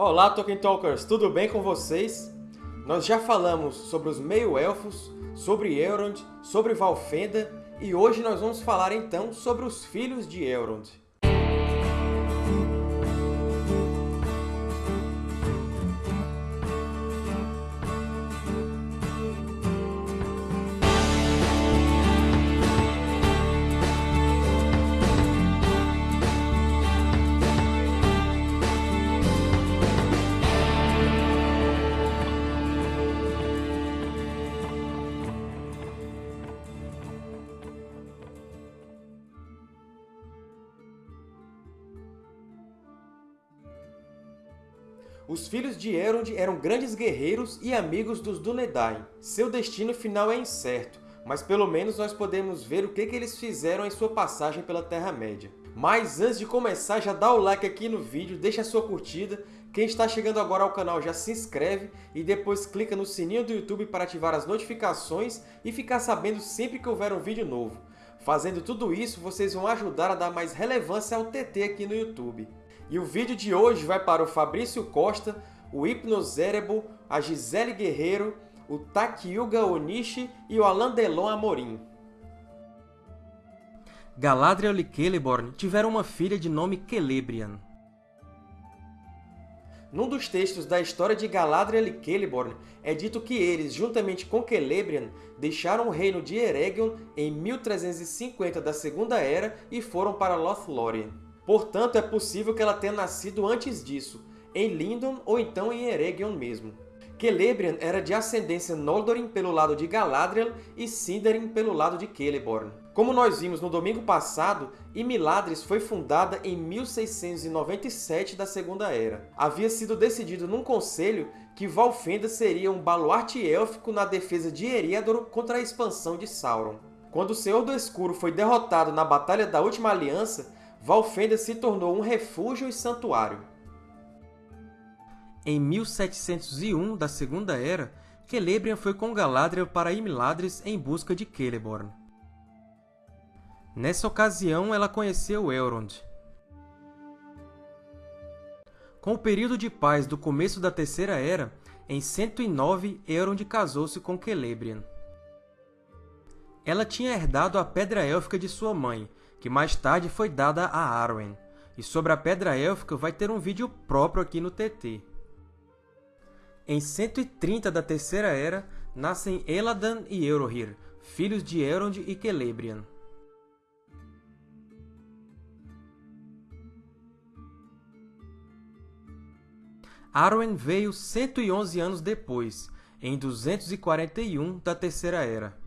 Olá, Tolkien Talkers! Tudo bem com vocês? Nós já falamos sobre os meio-elfos, sobre Elrond, sobre Valfenda, e hoje nós vamos falar então sobre os Filhos de Elrond. Os filhos de Elrond eram grandes guerreiros e amigos dos Dúnedain. Seu destino final é incerto, mas pelo menos nós podemos ver o que, que eles fizeram em sua passagem pela Terra-média. Mas antes de começar, já dá o like aqui no vídeo, deixa a sua curtida. Quem está chegando agora ao canal já se inscreve e depois clica no sininho do YouTube para ativar as notificações e ficar sabendo sempre que houver um vídeo novo. Fazendo tudo isso, vocês vão ajudar a dar mais relevância ao TT aqui no YouTube. E o vídeo de hoje vai para o Fabrício Costa, o Hipnozérebo, a Gisele Guerreiro, o Takyuga Onishi e o Alan Delon Amorim. Galadriel e Celeborn tiveram uma filha de nome Celebrian. Num dos textos da história de Galadriel e Celeborn, é dito que eles, juntamente com Celebrian, deixaram o reino de Eregion em 1350 da Segunda Era e foram para Lothlórien. Portanto, é possível que ela tenha nascido antes disso, em Lindon ou então em Eregion mesmo. Celebrian era de ascendência Noldorin pelo lado de Galadriel e Sindarin pelo lado de Celeborn. Como nós vimos no domingo passado, Imiladris foi fundada em 1697 da Segunda Era. Havia sido decidido num conselho que Valfenda seria um baluarte élfico na defesa de Eriador contra a expansão de Sauron. Quando o Senhor do Escuro foi derrotado na Batalha da Última Aliança, Valfenda se tornou um refúgio e santuário. Em 1701 da Segunda Era, Celebrian foi com Galadriel para Imladris em busca de Celeborn. Nessa ocasião, ela conheceu Elrond. Com o período de paz do começo da Terceira Era, em 109, Elrond casou-se com Celebrian. Ela tinha herdado a Pedra Élfica de sua mãe, que mais tarde foi dada a Arwen. E sobre a Pedra Élfica vai ter um vídeo próprio aqui no TT. Em 130 da Terceira Era, nascem Eladan e Eohir, filhos de Elrond e Celebrian. Arwen veio 111 anos depois, em 241 da Terceira Era.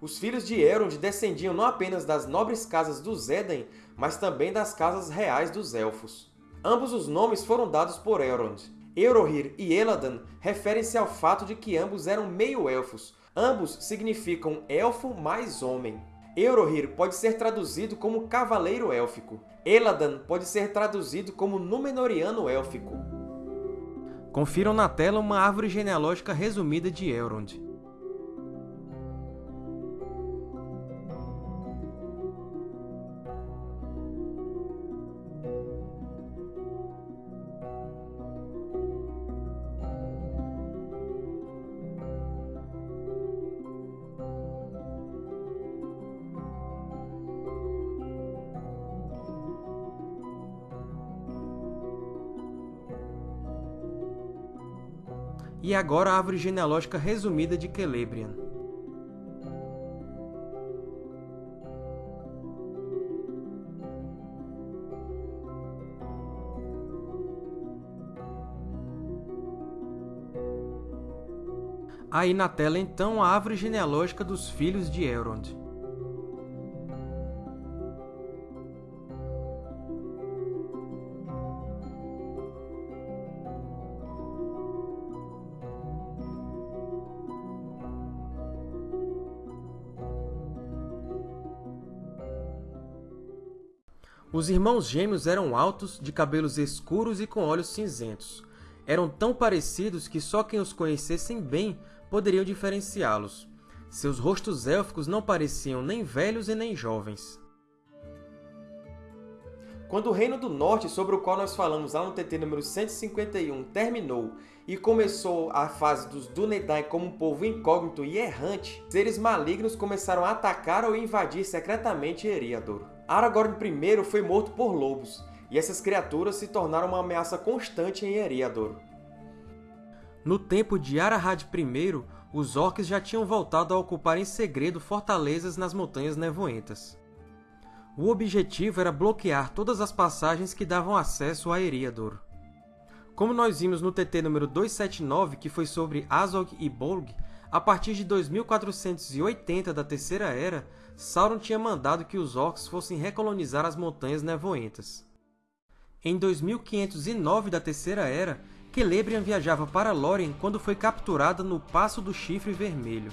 Os filhos de Elrond descendiam não apenas das nobres casas dos Edain, mas também das casas reais dos Elfos. Ambos os nomes foram dados por Elrond. Eohir e Eladan referem-se ao fato de que ambos eram meio-elfos. Ambos significam Elfo mais Homem. Eohir pode ser traduzido como Cavaleiro Élfico. Eladan pode ser traduzido como Númenoriano Élfico. Confiram na tela uma árvore genealógica resumida de Elrond. E agora a árvore genealógica resumida de Celebrian. Aí na tela, então, a árvore genealógica dos filhos de Elrond. Os irmãos gêmeos eram altos, de cabelos escuros e com olhos cinzentos. Eram tão parecidos que só quem os conhecessem bem poderiam diferenciá-los. Seus rostos élficos não pareciam nem velhos e nem jovens. Quando o Reino do Norte, sobre o qual nós falamos lá no TT número 151, terminou e começou a fase dos Dúnedain como um povo incógnito e errante, seres malignos começaram a atacar ou invadir secretamente Eriador. Aragorn I foi morto por lobos, e essas criaturas se tornaram uma ameaça constante em Eriador. No tempo de Arahad I, os Orcs já tinham voltado a ocupar em segredo fortalezas nas Montanhas Nevoentas. O objetivo era bloquear todas as passagens que davam acesso a Eriador. Como nós vimos no TT número 279, que foi sobre Azog e Bolg, a partir de 2480 da Terceira Era, Sauron tinha mandado que os Orcs fossem recolonizar as Montanhas Nevoentas. Em 2509 da Terceira Era, Celebrian viajava para Lórien quando foi capturada no Passo do Chifre Vermelho.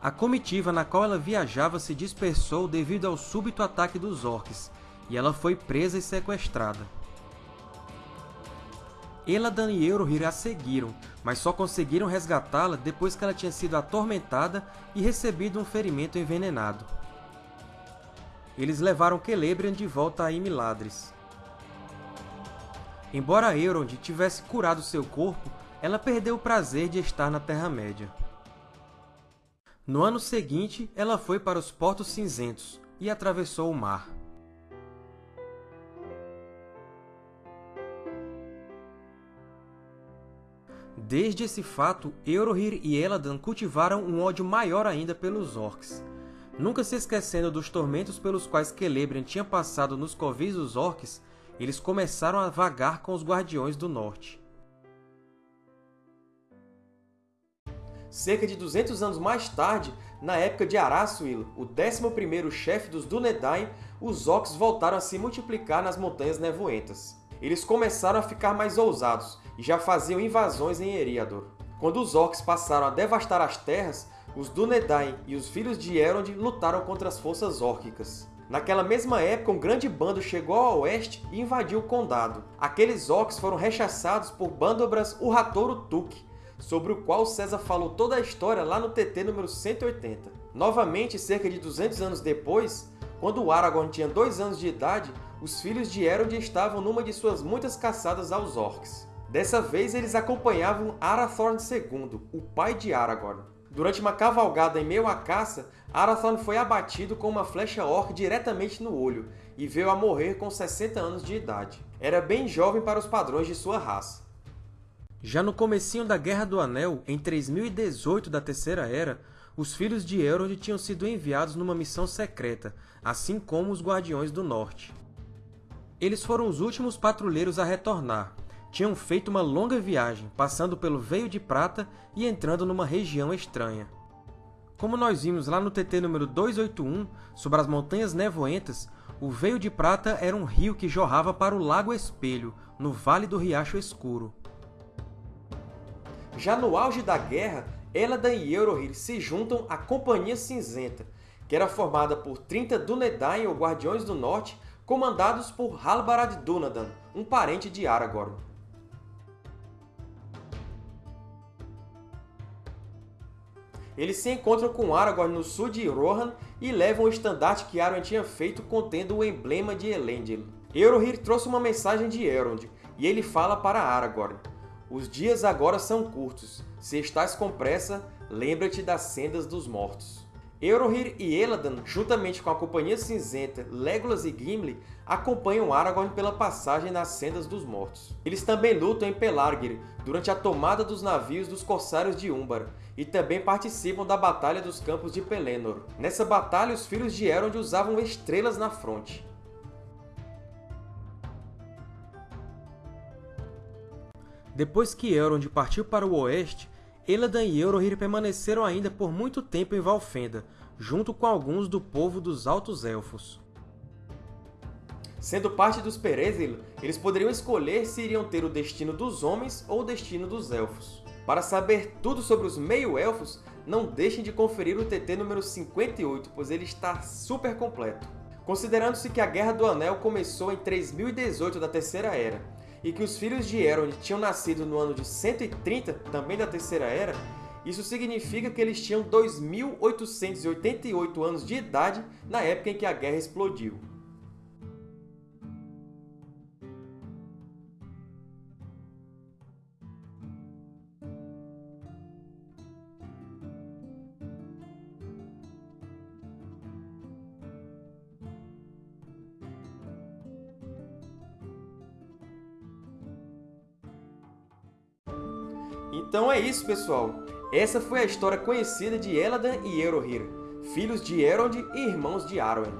A comitiva na qual ela viajava se dispersou devido ao súbito ataque dos Orcs, e ela foi presa e sequestrada. Eladan e Eurohir a seguiram, mas só conseguiram resgatá-la depois que ela tinha sido atormentada e recebido um ferimento envenenado. Eles levaram Celebrian de volta a Imladris. Embora Elrond tivesse curado seu corpo, ela perdeu o prazer de estar na Terra-média. No ano seguinte, ela foi para os Portos Cinzentos e atravessou o mar. Desde esse fato, Eurohir e Eladan cultivaram um ódio maior ainda pelos Orcs. Nunca se esquecendo dos tormentos pelos quais Celebrian tinha passado nos covis dos Orcs, eles começaram a vagar com os Guardiões do Norte. Cerca de 200 anos mais tarde, na época de Arathil, o 11º chefe dos Dúnedain, os Orcs voltaram a se multiplicar nas Montanhas Nevoentas. Eles começaram a ficar mais ousados e já faziam invasões em Eriador. Quando os Orcs passaram a devastar as terras, os Dúnedain e os Filhos de Elrond lutaram contra as forças órquicas. Naquela mesma época, um grande bando chegou ao oeste e invadiu o condado. Aqueles orcs foram rechaçados por Bandobras Urratoro Tuk, sobre o qual César falou toda a história lá no TT número 180. Novamente, cerca de 200 anos depois, quando Aragorn tinha dois anos de idade, os filhos de Elrond estavam numa de suas muitas caçadas aos orcs. Dessa vez, eles acompanhavam Arathorn II, o pai de Aragorn. Durante uma cavalgada em meio à caça, Arathorn foi abatido com uma flecha orc diretamente no olho e veio a morrer com 60 anos de idade. Era bem jovem para os padrões de sua raça. Já no comecinho da Guerra do Anel, em 3018 da Terceira Era, os Filhos de Elrond tinham sido enviados numa missão secreta, assim como os Guardiões do Norte. Eles foram os últimos patrulheiros a retornar. Tinham feito uma longa viagem, passando pelo Veio de Prata e entrando numa região estranha. Como nós vimos lá no TT número 281, sobre as Montanhas Nevoentas, o Veio de Prata era um rio que jorrava para o Lago Espelho, no Vale do Riacho Escuro. Já no auge da guerra, Eladan e Eurohir se juntam à Companhia Cinzenta, que era formada por 30 Dúnedain ou Guardiões do Norte, comandados por Halbarad Dúnadan, um parente de Aragorn. Eles se encontram com Aragorn no sul de Rohan e levam o estandarte que Arwen tinha feito contendo o emblema de Elendil. Eurohir trouxe uma mensagem de Elrond, e ele fala para Aragorn. Os dias agora são curtos. Se estás com pressa, lembra-te das sendas dos mortos. Eurohir e Eladan, juntamente com a Companhia Cinzenta, Legolas e Gimli, acompanham Aragorn pela passagem nas sendas dos mortos. Eles também lutam em Pelargir, durante a tomada dos navios dos Corsários de Umbar, e também participam da Batalha dos Campos de Pelennor. Nessa batalha, os Filhos de Elrond usavam estrelas na fronte. Depois que Elrond partiu para o oeste, Eladan e Eurohir permaneceram ainda por muito tempo em Valfenda, junto com alguns do povo dos Altos Elfos. Sendo parte dos Perezil, eles poderiam escolher se iriam ter o destino dos homens ou o destino dos Elfos. Para saber tudo sobre os Meio-Elfos, não deixem de conferir o TT número 58, pois ele está super completo. Considerando-se que a Guerra do Anel começou em 3018 da Terceira Era, e que os filhos de Elrond tinham nascido no ano de 130, também da Terceira Era, Isso significa que eles tinham 2.888 anos de idade na época em que a guerra explodiu. Então é isso, pessoal! Essa foi a história conhecida de Eladan e Eohir, filhos de Elrond e irmãos de Arwen.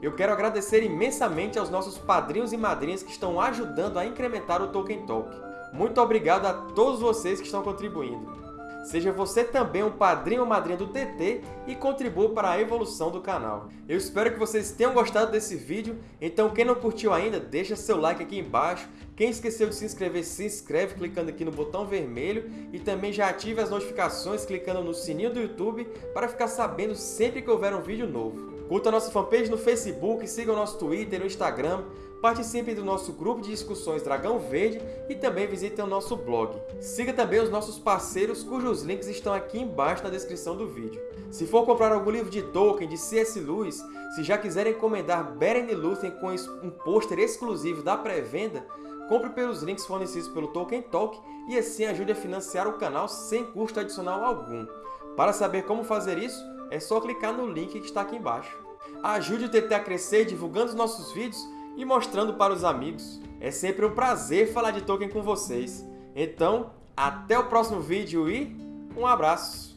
Eu quero agradecer imensamente aos nossos padrinhos e madrinhas que estão ajudando a incrementar o Tolkien Talk. Muito obrigado a todos vocês que estão contribuindo. Seja você também um padrinho ou madrinha do TT e contribua para a evolução do canal. Eu espero que vocês tenham gostado desse vídeo, então quem não curtiu ainda, deixa seu like aqui embaixo. Quem esqueceu de se inscrever, se inscreve clicando aqui no botão vermelho e também já ative as notificações clicando no sininho do YouTube para ficar sabendo sempre que houver um vídeo novo. Curta nossa fanpage no Facebook, siga o nosso Twitter e no Instagram, Participe do nosso grupo de discussões Dragão Verde e também visitem o nosso blog. Siga também os nossos parceiros, cujos links estão aqui embaixo na descrição do vídeo. Se for comprar algum livro de Tolkien, de C.S. Lewis, se já quiserem encomendar Beren e Lúthien com um pôster exclusivo da pré-venda, compre pelos links fornecidos pelo Tolkien Talk e assim ajude a financiar o canal sem custo adicional algum. Para saber como fazer isso, é só clicar no link que está aqui embaixo. Ajude o TT a crescer divulgando os nossos vídeos e mostrando para os amigos. É sempre um prazer falar de Tolkien com vocês. Então, até o próximo vídeo e um abraço!